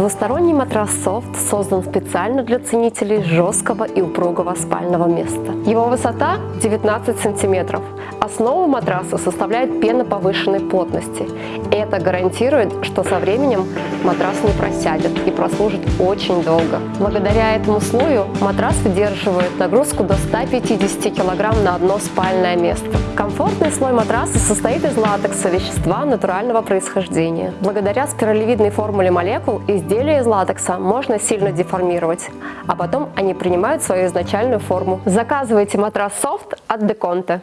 Двусторонний матрас Soft создан специально для ценителей жесткого и упругого спального места. Его высота 19 сантиметров. Основу матраса составляет пена повышенной плотности. Это гарантирует, что со временем матрас не просядет и прослужит очень долго. Благодаря этому слою матрас выдерживает нагрузку до 150 кг на одно спальное место. Комфортный слой матраса состоит из латекса, вещества натурального происхождения. Благодаря спиралевидной формуле молекул изделия из латекса можно сильно деформировать, а потом они принимают свою изначальную форму. Заказывайте матрас Soft от Деконте.